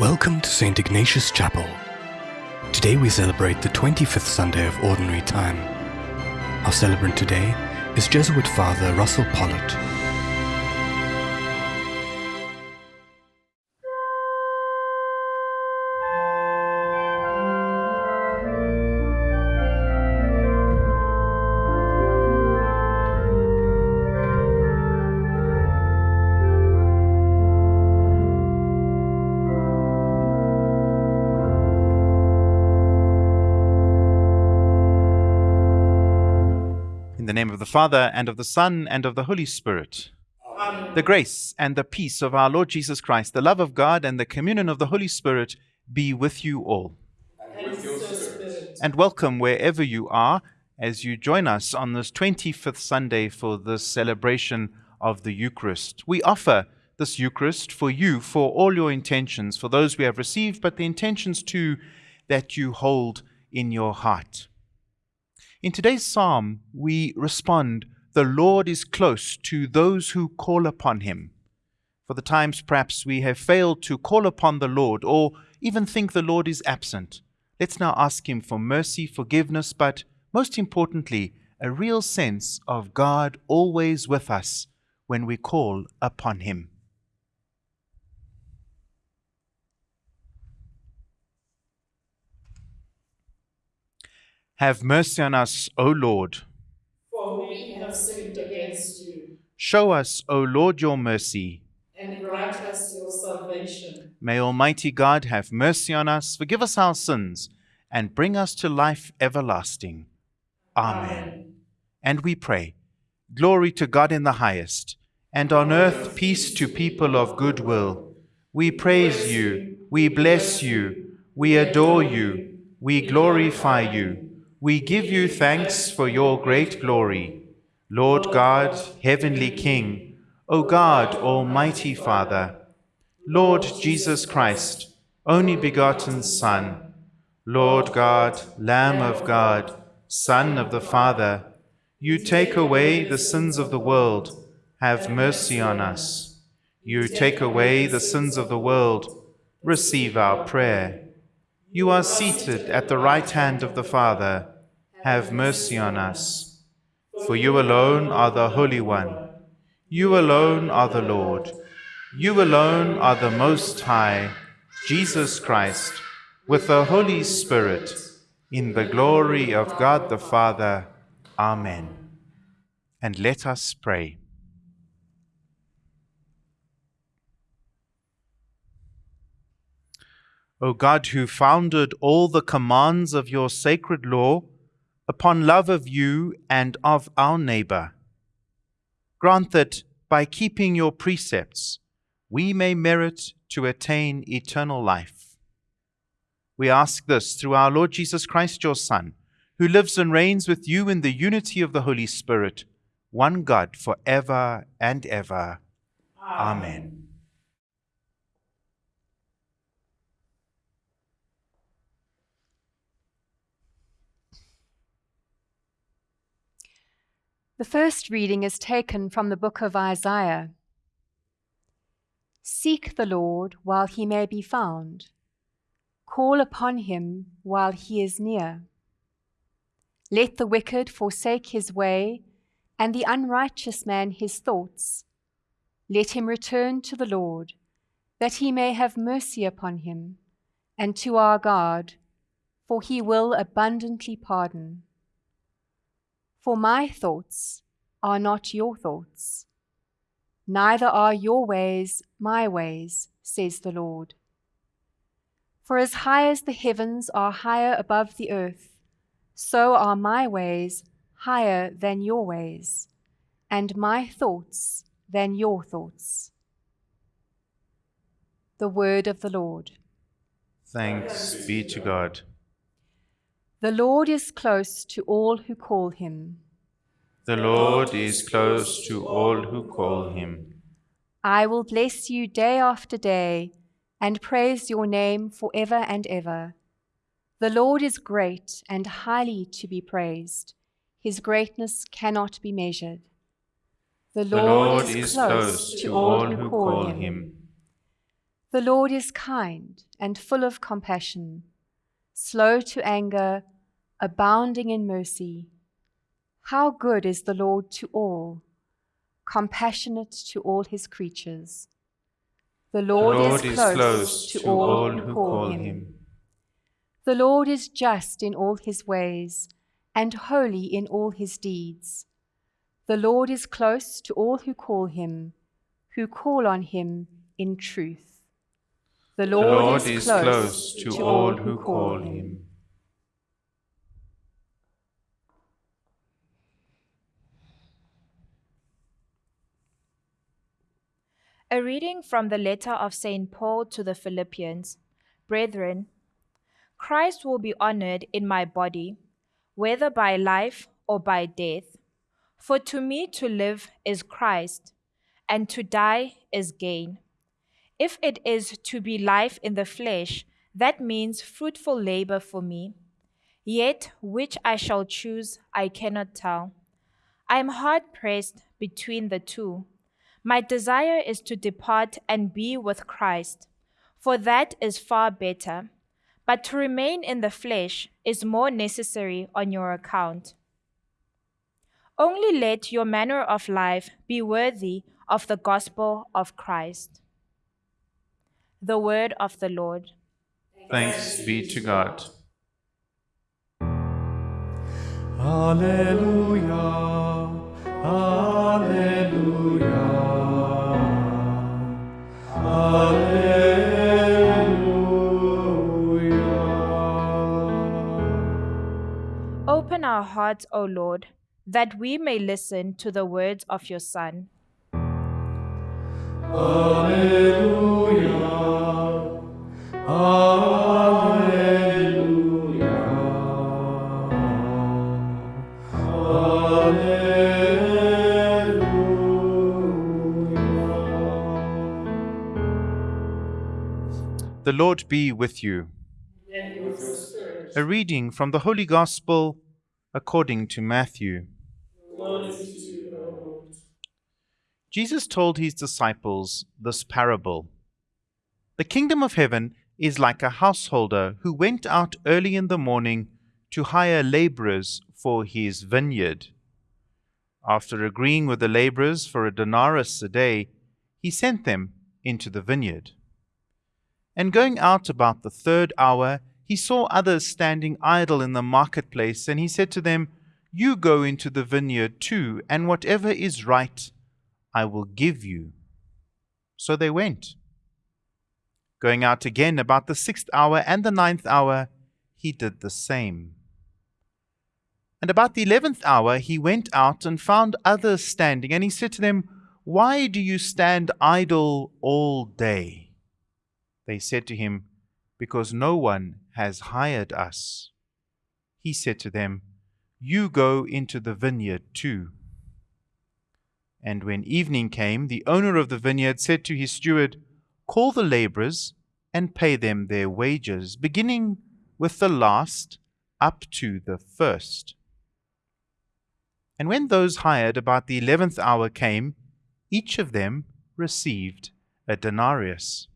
Welcome to St. Ignatius Chapel. Today we celebrate the 25th Sunday of Ordinary Time. Our celebrant today is Jesuit Father Russell Pollitt. Father, and of the Son, and of the Holy Spirit. The grace and the peace of our Lord Jesus Christ, the love of God, and the communion of the Holy Spirit be with you all. And welcome wherever you are as you join us on this 25th Sunday for this celebration of the Eucharist. We offer this Eucharist for you, for all your intentions, for those we have received, but the intentions too that you hold in your heart. In today's psalm, we respond, The Lord is close to those who call upon him. For the times perhaps we have failed to call upon the Lord or even think the Lord is absent. Let's now ask him for mercy, forgiveness, but most importantly, a real sense of God always with us when we call upon him. Have mercy on us, O Lord. For we have sinned against you, Show us, O Lord, your mercy. and grant us your salvation. May Almighty God have mercy on us, forgive us our sins, and bring us to life everlasting. Amen. And we pray, Glory to God in the highest, and on earth peace to people of good will. We praise you, we bless you, we adore you, we glorify you, we give you thanks for your great glory. Lord God, heavenly King, O God, Almighty Father, Lord Jesus Christ, only begotten Son, Lord God, Lamb of God, Son of the Father, you take away the sins of the world, have mercy on us. You take away the sins of the world, receive our prayer. You are seated at the right hand of the Father, have mercy on us. For you alone are the Holy One. You alone are the Lord. You alone are the Most High, Jesus Christ, with the Holy Spirit, in the glory of God the Father. Amen. And let us pray. O God, who founded all the commands of your sacred law upon love of you and of our neighbor, grant that by keeping your precepts we may merit to attain eternal life. We ask this through our Lord Jesus Christ, your Son, who lives and reigns with you in the unity of the Holy Spirit, one God, for ever and ever. Amen. The first reading is taken from the book of Isaiah. Seek the Lord while he may be found, call upon him while he is near. Let the wicked forsake his way, and the unrighteous man his thoughts. Let him return to the Lord, that he may have mercy upon him, and to our God, for he will abundantly pardon. For my thoughts are not your thoughts, neither are your ways my ways, says the Lord. For as high as the heavens are higher above the earth, so are my ways higher than your ways, and my thoughts than your thoughts. The word of the Lord. Thanks be to God. The Lord is close to all who call him. The Lord is close to all who call him. I will bless you day after day and praise your name forever and ever. The Lord is great and highly to be praised. His greatness cannot be measured. The The Lord is close to all who call him. The Lord is kind and full of compassion, slow to anger, abounding in mercy. How good is the Lord to all, compassionate to all his creatures. The Lord, Lord is, close to, all who call him. The Lord is just in all his ways and holy in all his deeds. The Lord is close to all who call him, who call on him in truth. The The Lord, Lord is close to all who call him. A reading from the letter of St. Paul to the Philippians. Brethren, Christ will be honored in my body, whether by life or by death. For to me to live is Christ, and to die is gain. If it is to be life in the flesh, that means fruitful labor for me. Yet which I shall choose, I cannot tell. I am hard pressed between the two. My desire is to depart and be with Christ, for that is far better. But to remain in the flesh is more necessary on your account. Only let your manner of life be worthy of the gospel of Christ. The word of the Lord. Thanks be to God. Alleluia, Alleluia, our hearts, O Lord, that we may listen to the words of your Son. Alleluia, Alleluia, Alleluia. The Lord be with you. and with your spirit. A reading from the Holy Gospel according to Matthew. Jesus told his disciples this parable The kingdom of heaven is like a householder who went out early in the morning to hire laborers for his vineyard. After agreeing with the laborers for a denarius a day, he sent them into the vineyard. And going out about the third hour, he saw others standing idle in the marketplace, and he said to them, You go into the vineyard too, and whatever is right I will give you. So they went. Going out again about the sixth hour and the ninth hour, he did the same. And about the eleventh hour he went out and found others standing, and he said to them, Why do you stand idle all day? They said to him, Because no one has hired us. He said to them, You go into the vineyard too. And when evening came, the owner of the vineyard said to his steward, Call the laborers and pay them their wages, beginning with the last up to the first. And when those hired about the eleventh hour came, each of them received a denarius.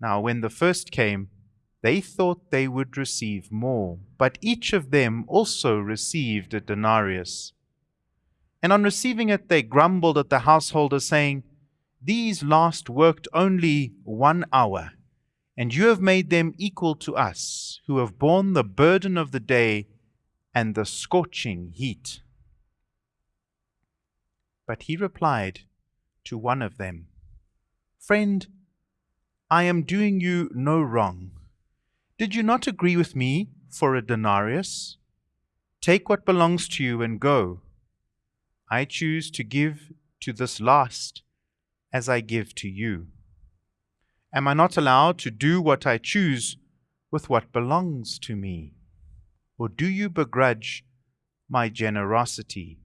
Now, when the first came, they thought they would receive more, but each of them also received a denarius. And on receiving it, they grumbled at the householder, saying, These last worked only one hour, and you have made them equal to us, who have borne the burden of the day and the scorching heat. But he replied to one of them, Friend, I am doing you no wrong. Did you not agree with me for a denarius? Take what belongs to you and go. I choose to give to this last as I give to you. Am I not allowed to do what I choose with what belongs to me? Or do you begrudge my generosity?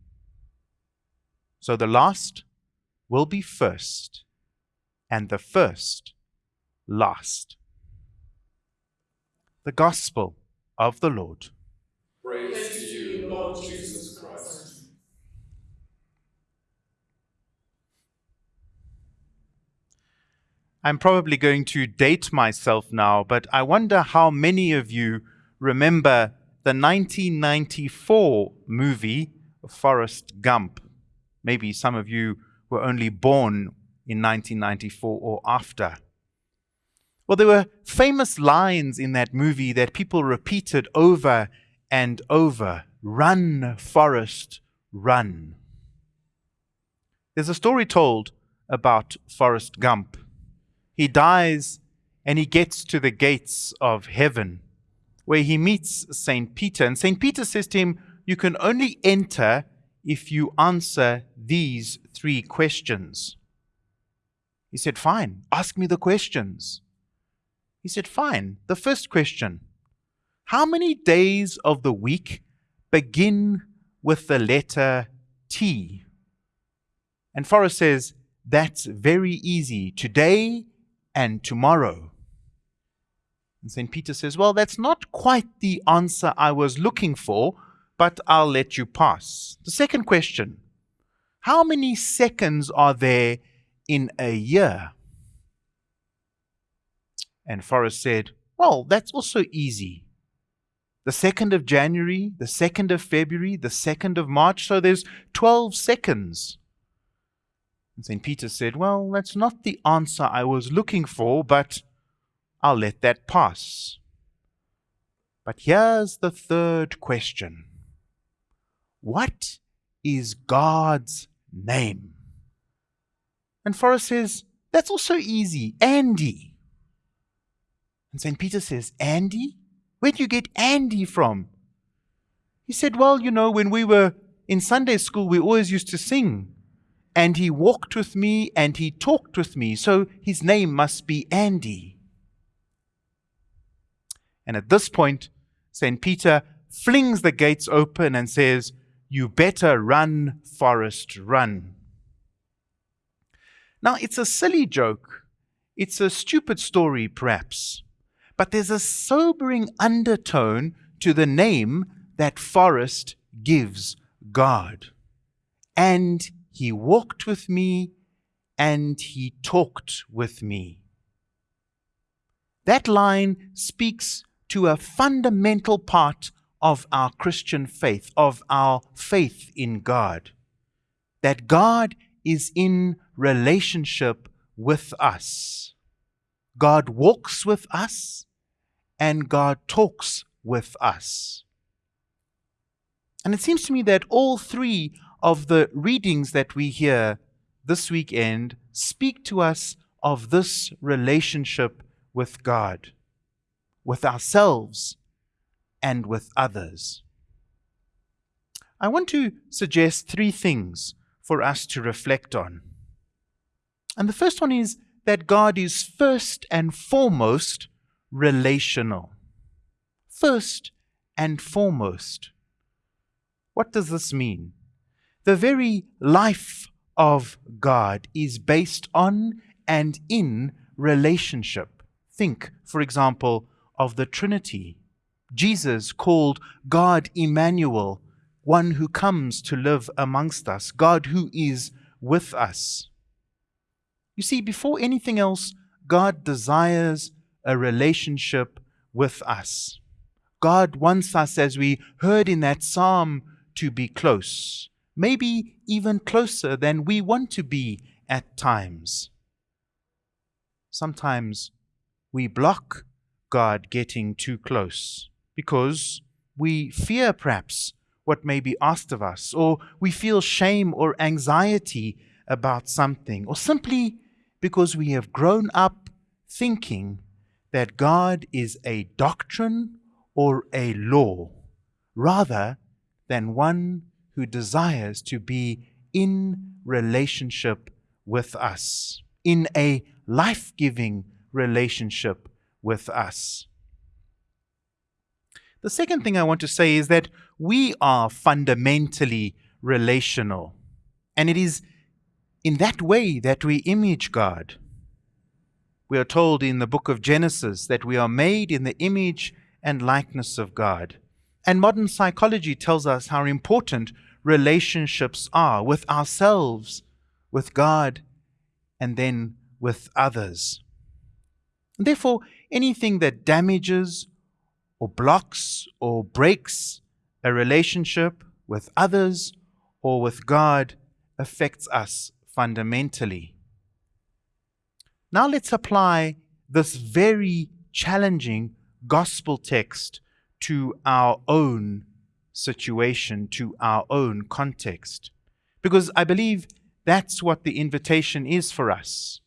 So the last will be first, and the first last. The Gospel of the Lord. Praise to you, Lord Jesus Christ. I'm probably going to date myself now, but I wonder how many of you remember the 1994 movie Forrest Gump. Maybe some of you were only born in 1994 or after. Well, there were famous lines in that movie that people repeated over and over Run, Forrest, run. There's a story told about Forrest Gump. He dies and he gets to the gates of heaven where he meets St. Peter. And St. Peter says to him, You can only enter if you answer these three questions. He said, Fine, ask me the questions. He said, Fine. The first question How many days of the week begin with the letter T? And Forrest says, That's very easy. Today and tomorrow. And St. Peter says, Well, that's not quite the answer I was looking for, but I'll let you pass. The second question How many seconds are there in a year? And Forrest said, Well, that's also easy. The 2nd of January, the 2nd of February, the 2nd of March, so there's 12 seconds. And St. Peter said, Well, that's not the answer I was looking for, but I'll let that pass. But here's the third question What is God's name? And Forrest says, That's also easy. Andy. And St. Peter says, Andy? Where do you get Andy from? He said, Well, you know, when we were in Sunday school, we always used to sing. And he walked with me and he talked with me, so his name must be Andy. And at this point, St. Peter flings the gates open and says, You better run, Forrest, run. Now, it's a silly joke. It's a stupid story, perhaps. But there's a sobering undertone to the name that Forrest gives God. And he walked with me and he talked with me. That line speaks to a fundamental part of our Christian faith, of our faith in God. That God is in relationship with us. God walks with us and God talks with us. And it seems to me that all three of the readings that we hear this weekend speak to us of this relationship with God, with ourselves, and with others. I want to suggest three things for us to reflect on. And the first one is that God is first and foremost relational. First and foremost. What does this mean? The very life of God is based on and in relationship. Think, for example, of the Trinity. Jesus called God Emmanuel, one who comes to live amongst us, God who is with us. You see, before anything else, God desires a relationship with us. God wants us, as we heard in that psalm, to be close, maybe even closer than we want to be at times. Sometimes we block God getting too close because we fear perhaps what may be asked of us, or we feel shame or anxiety about something, or simply because we have grown up thinking that God is a doctrine or a law, rather than one who desires to be in relationship with us, in a life giving relationship with us. The second thing I want to say is that we are fundamentally relational, and it is in that way that we image God. We are told in the book of Genesis that we are made in the image and likeness of God. And modern psychology tells us how important relationships are with ourselves, with God, and then with others. And Therefore, anything that damages or blocks or breaks a relationship with others or with God affects us fundamentally. Now let's apply this very challenging gospel text to our own situation, to our own context. Because I believe that's what the invitation is for us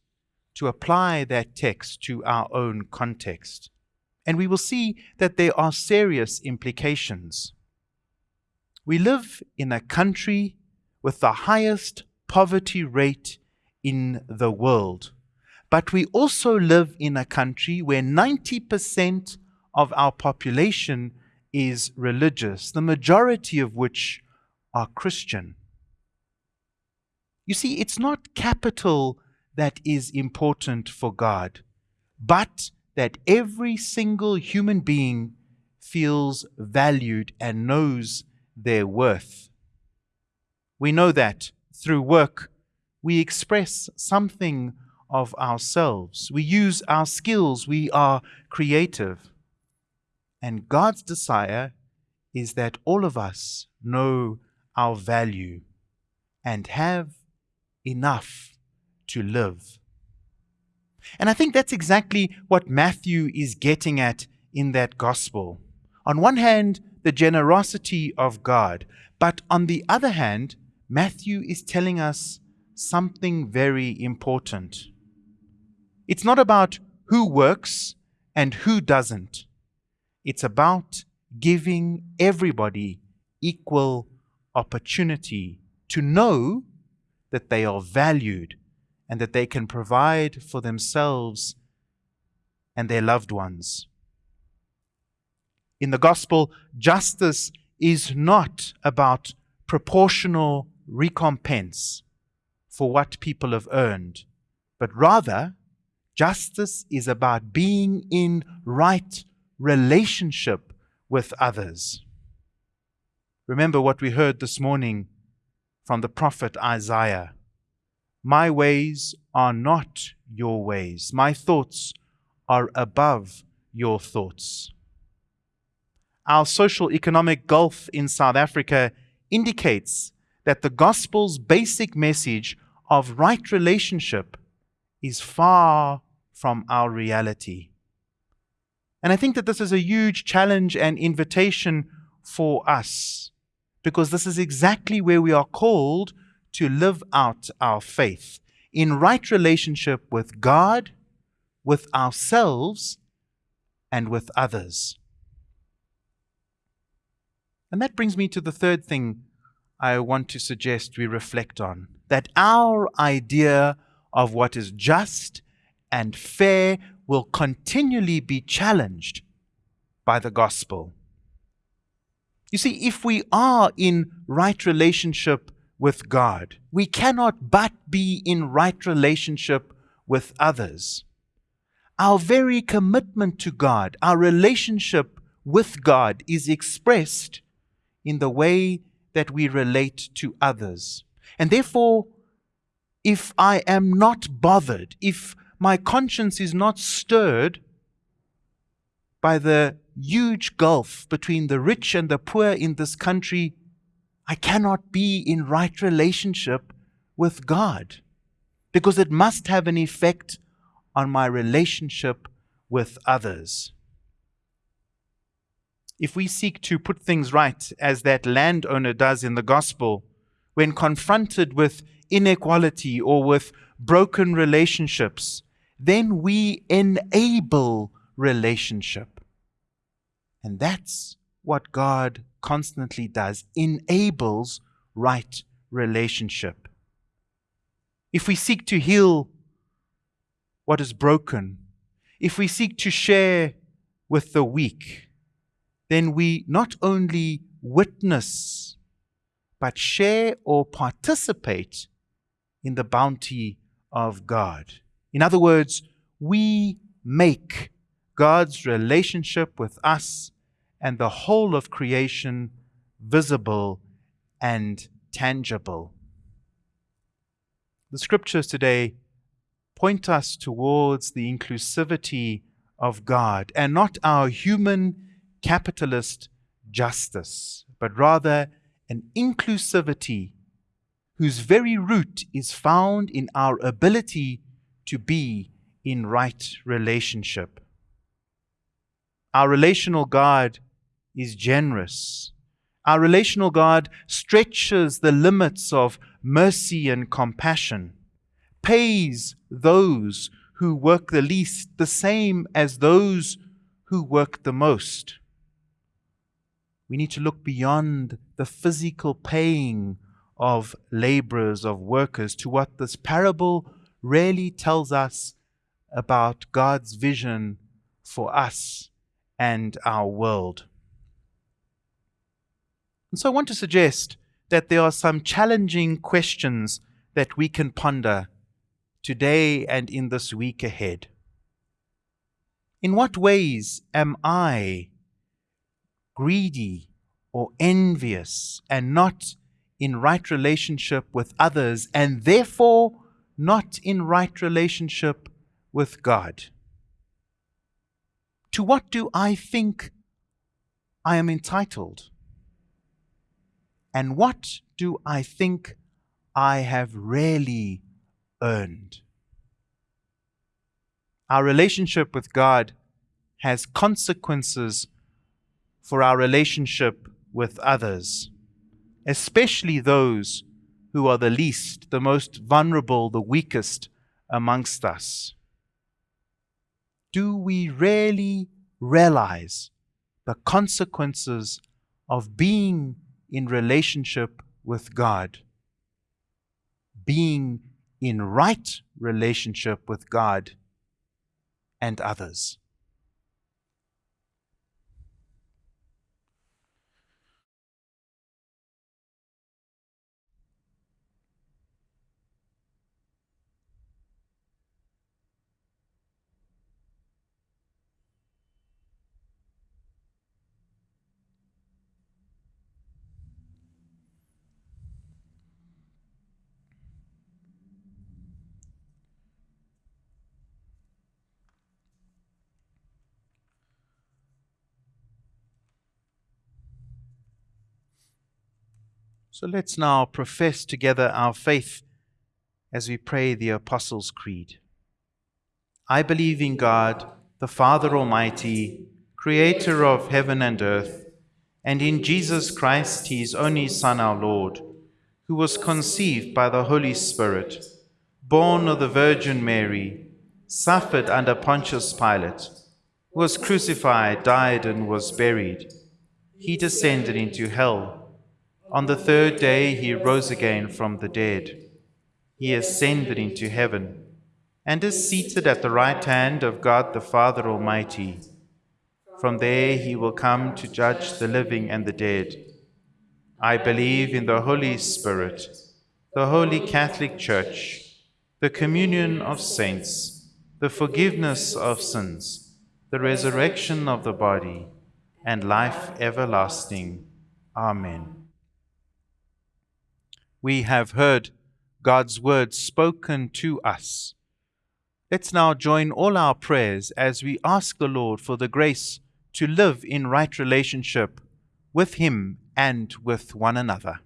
to apply that text to our own context. And we will see that there are serious implications. We live in a country with the highest poverty rate in the world. But we also live in a country where 90% of our population is religious, the majority of which are Christian. You see, it's not capital that is important for God, but that every single human being feels valued and knows their worth. We know that through work we express something of ourselves. We use our skills. We are creative. And God's desire is that all of us know our value and have enough to live. And I think that's exactly what Matthew is getting at in that gospel. On one hand, the generosity of God, but on the other hand, Matthew is telling us something very important. It's not about who works and who doesn't. It's about giving everybody equal opportunity to know that they are valued and that they can provide for themselves and their loved ones. In the gospel, justice is not about proportional recompense for what people have earned, but rather, justice is about being in right relationship with others. Remember what we heard this morning from the prophet Isaiah My ways are not your ways, my thoughts are above your thoughts. Our social economic gulf in South Africa indicates that the gospel's basic message of right relationship is far from our reality. And I think that this is a huge challenge and invitation for us because this is exactly where we are called to live out our faith in right relationship with God, with ourselves, and with others. And that brings me to the third thing I want to suggest we reflect on that our idea of what is just and fair will continually be challenged by the gospel. You see, if we are in right relationship with God, we cannot but be in right relationship with others. Our very commitment to God, our relationship with God, is expressed in the way that we relate to others. And therefore, if I am not bothered, if my conscience is not stirred by the huge gulf between the rich and the poor in this country, I cannot be in right relationship with God because it must have an effect on my relationship with others. If we seek to put things right as that landowner does in the gospel, when confronted with inequality or with broken relationships, then we enable relationship. And that's what God constantly does enables right relationship. If we seek to heal what is broken, if we seek to share with the weak, then we not only witness, but share or participate in the bounty of God. In other words, we make God's relationship with us and the whole of creation visible and tangible. The scriptures today point us towards the inclusivity of God and not our human capitalist justice, but rather an inclusivity whose very root is found in our ability to be in right relationship. Our relational God is generous. Our relational God stretches the limits of mercy and compassion, pays those who work the least the same as those who work the most. We need to look beyond the physical paying of laborers, of workers, to what this parable really tells us about God's vision for us and our world. And so I want to suggest that there are some challenging questions that we can ponder today and in this week ahead. In what ways am I greedy or envious and not in right relationship with others and therefore not in right relationship with God? To what do I think I am entitled? And what do I think I have really earned? Our relationship with God has consequences for our relationship with others, especially those who are the least, the most vulnerable, the weakest amongst us. Do we really realize the consequences of being in relationship with God? Being in right relationship with God and others. So let's now profess together our faith as we pray the Apostles' Creed. I believe in God, the Father Almighty, creator of heaven and earth, and in Jesus Christ, his only Son, our Lord, who was conceived by the Holy Spirit, born of the Virgin Mary, suffered under Pontius Pilate, was crucified, died, and was buried. He descended into hell. On the third day he rose again from the dead. He ascended into heaven and is seated at the right hand of God the Father Almighty. From there he will come to judge the living and the dead. I believe in the Holy Spirit, the Holy Catholic Church, the communion of saints, the forgiveness of sins, the resurrection of the body, and life everlasting. Amen we have heard God's word spoken to us. Let's now join all our prayers as we ask the Lord for the grace to live in right relationship with Him and with one another.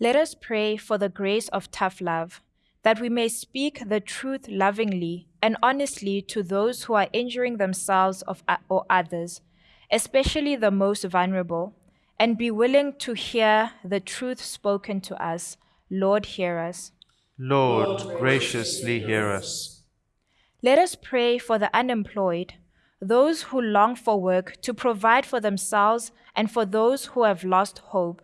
Let us pray for the grace of tough love that we may speak the truth lovingly and honestly to those who are injuring themselves or others, especially the most vulnerable, and be willing to hear the truth spoken to us. Lord, hear us. Lord, graciously hear us. Let us pray for the unemployed, those who long for work to provide for themselves and for those who have lost hope,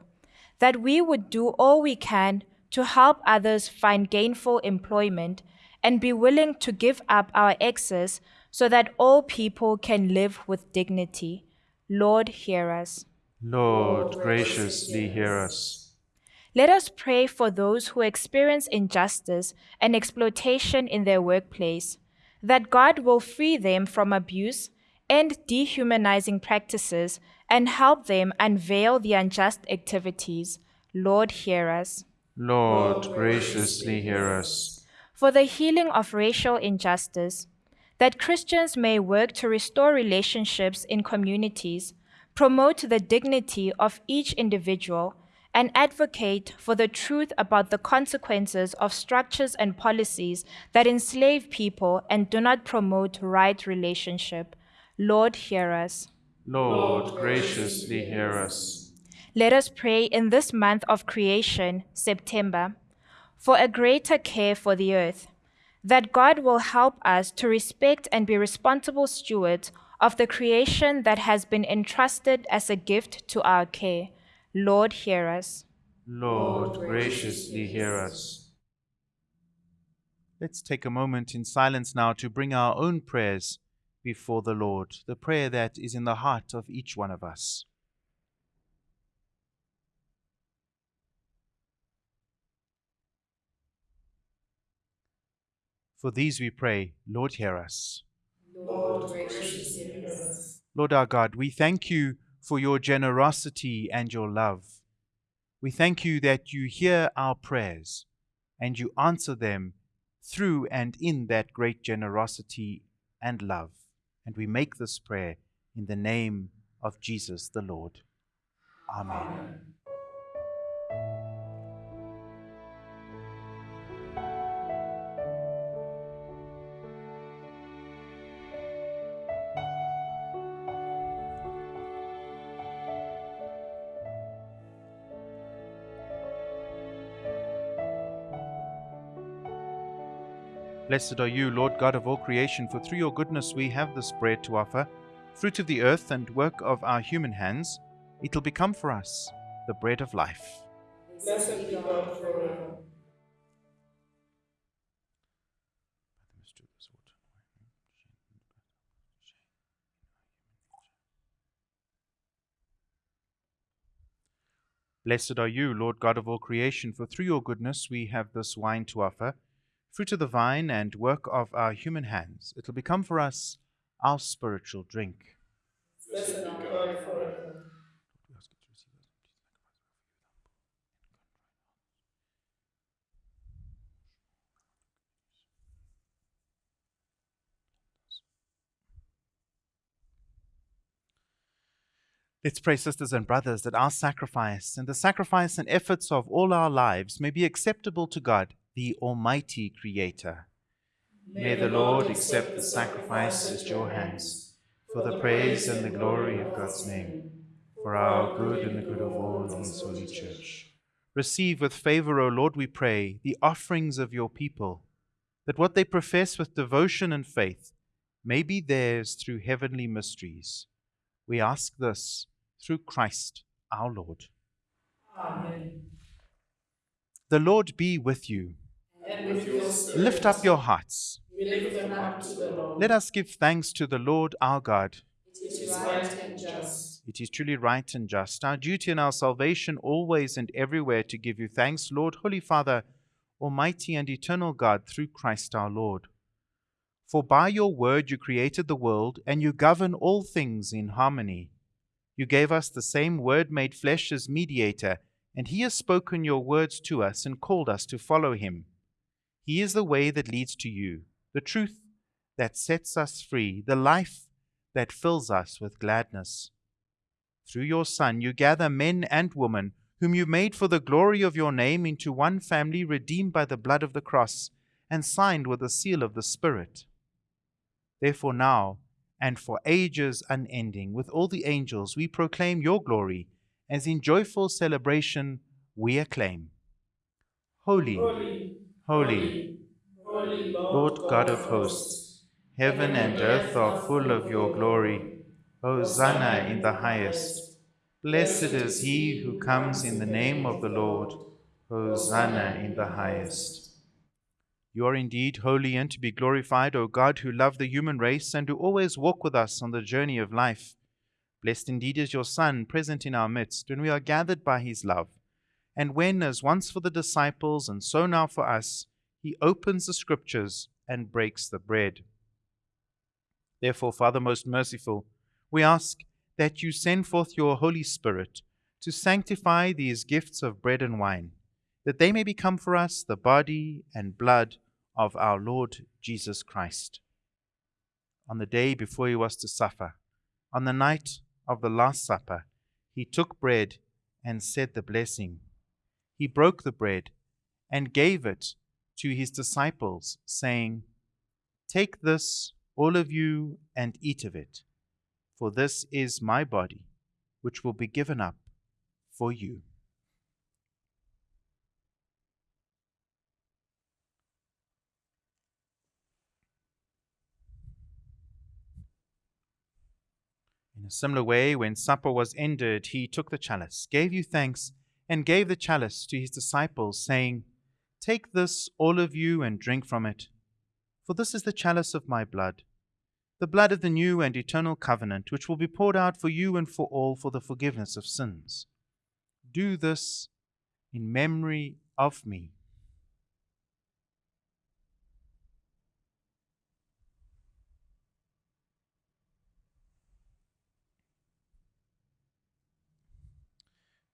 that we would do all we can to help others find gainful employment and be willing to give up our excess so that all people can live with dignity. Lord, hear us. Lord, graciously hear us. Let us pray for those who experience injustice and exploitation in their workplace, that God will free them from abuse and dehumanizing practices, and help them unveil the unjust activities. Lord, hear us. Lord, graciously hear us. For the healing of racial injustice, that Christians may work to restore relationships in communities, promote the dignity of each individual, and advocate for the truth about the consequences of structures and policies that enslave people and do not promote right relationship. Lord, hear us. Lord, graciously hear us. Let us pray in this month of creation, September, for a greater care for the earth, that God will help us to respect and be responsible stewards of the creation that has been entrusted as a gift to our care. Lord, hear us. Lord, graciously hear us. Let's take a moment in silence now to bring our own prayers before the Lord, the prayer that is in the heart of each one of us. For these we pray, Lord, hear us. Lord, graciously hear us. Lord our God, we thank you for your generosity and your love. We thank you that you hear our prayers and you answer them through and in that great generosity and love. And we make this prayer in the name of Jesus the Lord. Amen. Blessed are you, Lord God of all creation, for through your goodness we have this bread to offer, fruit of the earth and work of our human hands. It will become for us the bread of life. Blessed be God forever. Blessed are you, Lord God of all creation, for through your goodness we have this wine to offer, fruit of the vine and work of our human hands. It will become for us our spiritual drink. Blessed be God forever. Let's pray, sisters and brothers, that our sacrifice and the sacrifice and efforts of all our lives may be acceptable to God, the Almighty Creator. May the Lord accept the sacrifice at your hands, for the praise and the glory of God's name, for our good and the good of all His holy church. Receive with favor, O Lord, we pray, the offerings of your people, that what they profess with devotion and faith may be theirs through heavenly mysteries. We ask this through Christ our Lord. Amen. The Lord be with you. And with your spirit, Lift up your hearts. we lift them up to the Lord. Let us give thanks to the Lord our God. It is right and just. It is truly right and just, our duty and our salvation, always and everywhere to give you thanks, Lord, Holy Father, Almighty and eternal God, through Christ our Lord. For by your word you created the world, and you govern all things in harmony. You gave us the same word made flesh as mediator, and he has spoken your words to us and called us to follow him. He is the way that leads to you, the truth that sets us free, the life that fills us with gladness. Through your Son, you gather men and women, whom you made for the glory of your name, into one family redeemed by the blood of the cross and signed with the seal of the Spirit. Therefore, now and for ages unending, with all the angels, we proclaim your glory, as in joyful celebration we acclaim. Holy, Holy, holy, holy Lord God of hosts, heaven and earth are full of your glory. Hosanna in the highest. Blessed is he who comes in the name of the Lord. Hosanna in the highest. You are indeed holy and to be glorified, O God, who love the human race and who always walk with us on the journey of life. Blessed indeed is your Son, present in our midst, when we are gathered by his love, and when, as once for the disciples and so now for us, he opens the scriptures and breaks the bread. Therefore, Father most merciful, we ask that you send forth your Holy Spirit to sanctify these gifts of bread and wine, that they may become for us the body and blood of our Lord Jesus Christ. On the day before he was to suffer, on the night of the Last Supper, he took bread and said the blessing. He broke the bread and gave it to his disciples, saying, Take this, all of you, and eat of it, for this is my body, which will be given up for you. In a similar way, when supper was ended, he took the chalice, gave you thanks, and gave the chalice to his disciples, saying, Take this, all of you, and drink from it, for this is the chalice of my blood, the blood of the new and eternal covenant, which will be poured out for you and for all for the forgiveness of sins. Do this in memory of me.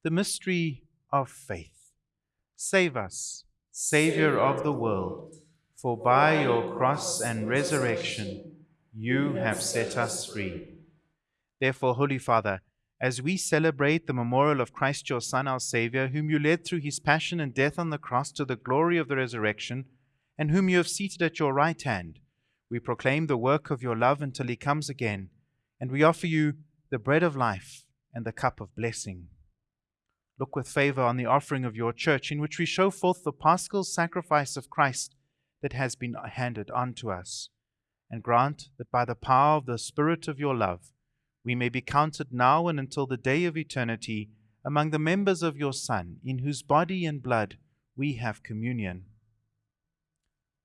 The mystery of faith. Save us, Saviour of the world, for by your cross and resurrection you have set us free. Therefore, Holy Father, as we celebrate the memorial of Christ your Son, our Saviour, whom you led through his passion and death on the cross to the glory of the resurrection, and whom you have seated at your right hand, we proclaim the work of your love until he comes again, and we offer you the bread of life and the cup of blessing. Look with favor on the offering of your church, in which we show forth the paschal sacrifice of Christ that has been handed on to us, and grant that by the power of the Spirit of your love, we may be counted now and until the day of eternity among the members of your Son, in whose body and blood we have communion.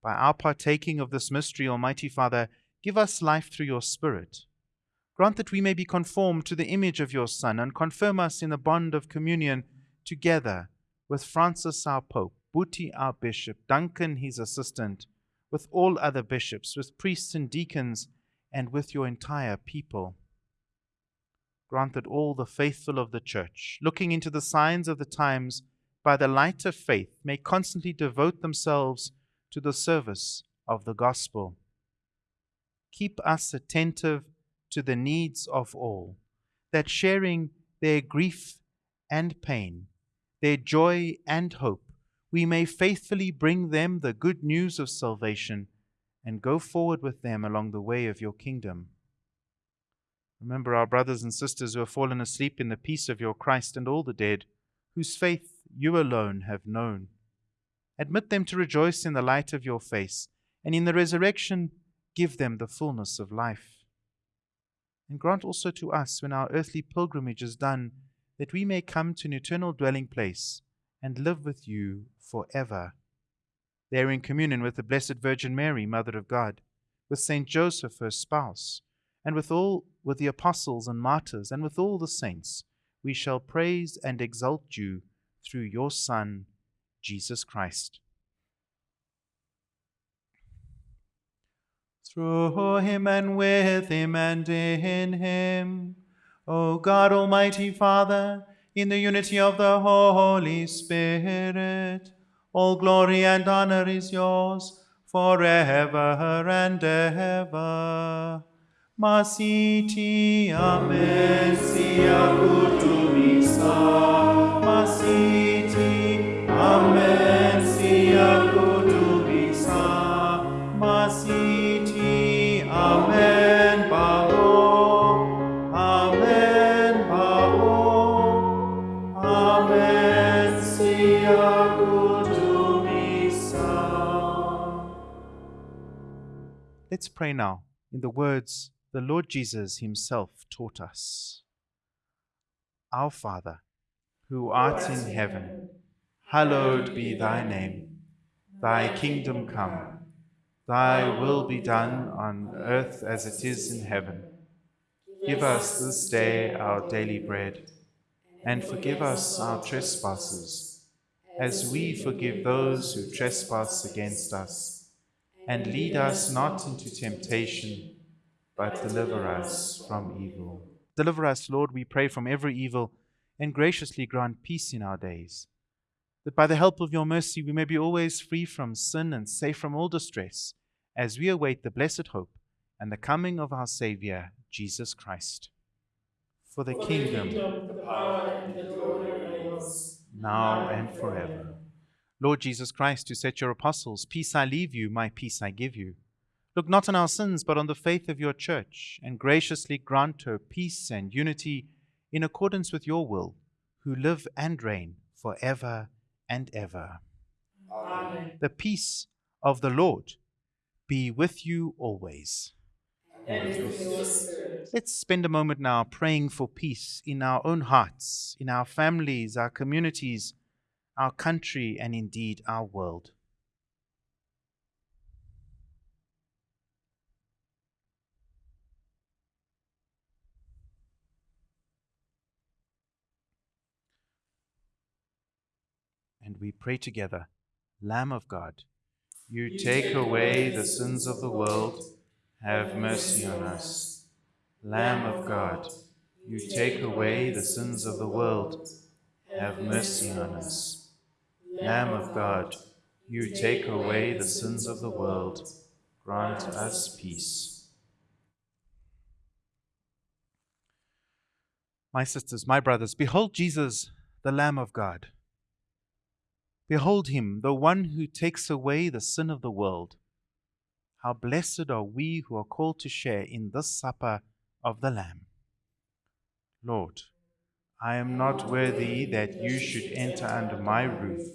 By our partaking of this mystery, Almighty Father, give us life through your Spirit. Grant that we may be conformed to the image of your Son, and confirm us in the bond of communion together with Francis our Pope, Buti our Bishop, Duncan his assistant, with all other bishops, with priests and deacons, and with your entire people. Grant that all the faithful of the Church, looking into the signs of the times by the light of faith, may constantly devote themselves to the service of the gospel. Keep us attentive to the needs of all, that sharing their grief and pain, their joy and hope, we may faithfully bring them the good news of salvation and go forward with them along the way of your kingdom. Remember our brothers and sisters who have fallen asleep in the peace of your Christ and all the dead, whose faith you alone have known. Admit them to rejoice in the light of your face, and in the resurrection give them the fullness of life. And grant also to us, when our earthly pilgrimage is done, that we may come to an eternal dwelling place and live with you for ever. There, in communion with the Blessed Virgin Mary, Mother of God, with Saint Joseph, her spouse, and with all with the apostles and martyrs, and with all the saints, we shall praise and exalt you through your Son, Jesus Christ. Through him and with him and in him, O God Almighty Father, in the unity of the Holy Spirit, all glory and honor is yours forever and ever. Masithi amen. Masithi amen Let's pray now in the words the Lord Jesus himself taught us. Our Father, who art in heaven, hallowed be thy name. Thy kingdom come, thy will be done on earth as it is in heaven. Give us this day our daily bread, and forgive us our trespasses, as we forgive those who trespass against us. And lead us not into temptation but deliver us from evil. Deliver us, Lord, we pray, from every evil, and graciously grant peace in our days. That by the help of your mercy we may be always free from sin and safe from all distress, as we await the blessed hope and the coming of our Saviour, Jesus Christ. For the For kingdom, the power, and the glory are yours, now and forever. Lord Jesus Christ, who said to your apostles, Peace I leave you, my peace I give you. Look not on our sins, but on the faith of your church, and graciously grant her peace and unity in accordance with your will, who live and reign for ever and ever. Amen. The peace of the Lord be with you always. And with your spirit. Let's spend a moment now praying for peace in our own hearts, in our families, our communities, our country, and indeed our world. And we pray together, Lamb of God, you take away the sins of the world, have mercy on us. Lamb of God, you take away the sins of the world, have mercy on us. Lamb of God, you take away the sins of the world, grant us peace. My sisters, my brothers, behold Jesus, the Lamb of God. Behold him, the one who takes away the sin of the world. How blessed are we who are called to share in this supper of the Lamb. Lord, I am not worthy that you should enter under my roof,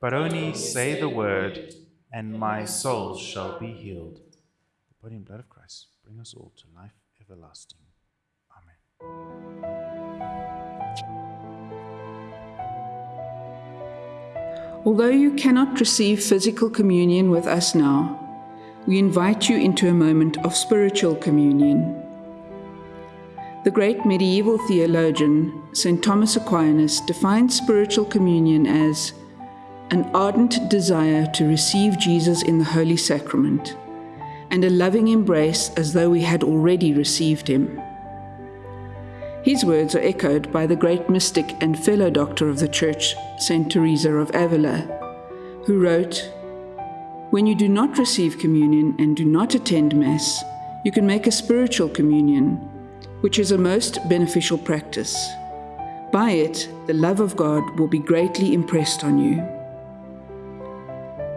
but only say the word, and my soul shall be healed. The body and blood of Christ bring us all to life everlasting. Amen. Although you cannot receive physical communion with us now, we invite you into a moment of spiritual communion. The great medieval theologian, St. Thomas Aquinas, defined spiritual communion as an ardent desire to receive Jesus in the Holy Sacrament and a loving embrace as though we had already received him. His words are echoed by the great mystic and fellow doctor of the Church, St. Teresa of Avila, who wrote, When you do not receive communion and do not attend Mass, you can make a spiritual communion, which is a most beneficial practice. By it, the love of God will be greatly impressed on you.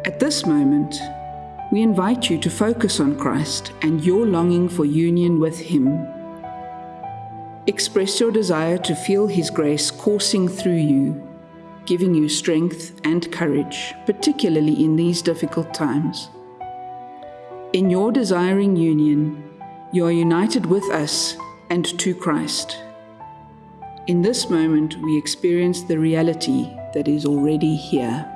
At this moment, we invite you to focus on Christ and your longing for union with Him. Express your desire to feel His grace coursing through you, giving you strength and courage, particularly in these difficult times. In your desiring union, you are united with us and to Christ. In this moment, we experience the reality that is already here.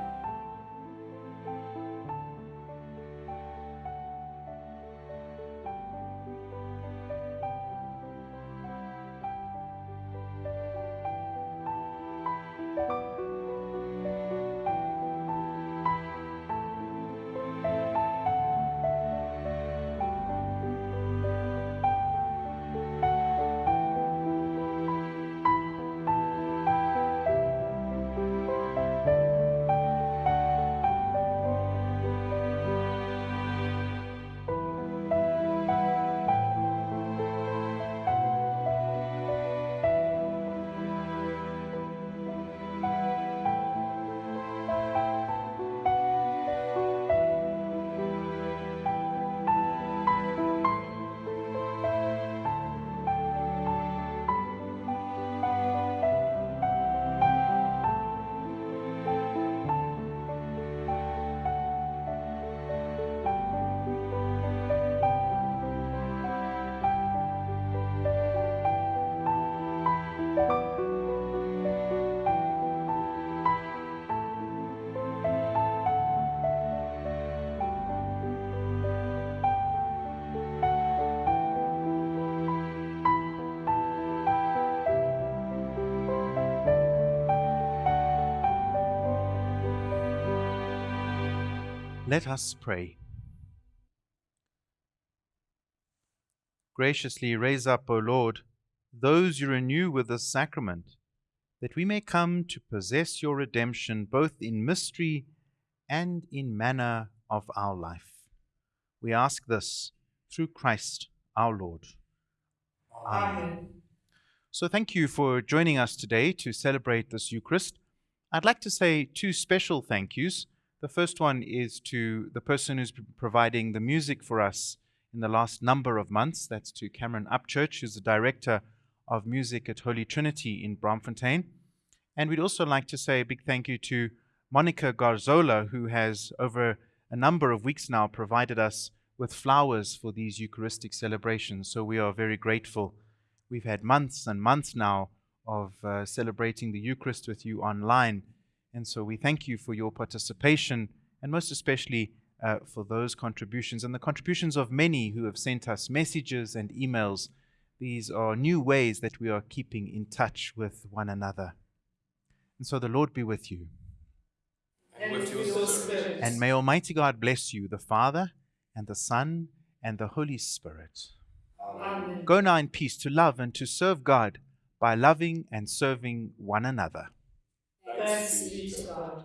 Let us pray. Graciously raise up, O Lord, those you renew with this sacrament, that we may come to possess your redemption both in mystery and in manner of our life. We ask this through Christ our Lord. Amen. So, thank you for joining us today to celebrate this Eucharist. I'd like to say two special thank yous. The first one is to the person who's providing the music for us in the last number of months. That's to Cameron Upchurch, who's the director of music at Holy Trinity in Braamfontein. And we'd also like to say a big thank you to Monica Garzola, who has, over a number of weeks now, provided us with flowers for these Eucharistic celebrations. So we are very grateful. We've had months and months now of uh, celebrating the Eucharist with you online. And so we thank you for your participation and most especially uh, for those contributions and the contributions of many who have sent us messages and emails. These are new ways that we are keeping in touch with one another. And so the Lord be with you. And with your spirit. And may Almighty God bless you, the Father, and the Son, and the Holy Spirit. Amen. Go now in peace to love and to serve God by loving and serving one another. Thanks be to God.